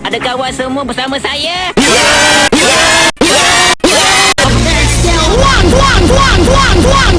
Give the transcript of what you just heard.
Ada kawan semua bersama saya. Yeah. Yeah. Yeah. Yeah. Yeah. One, one, one, one, one.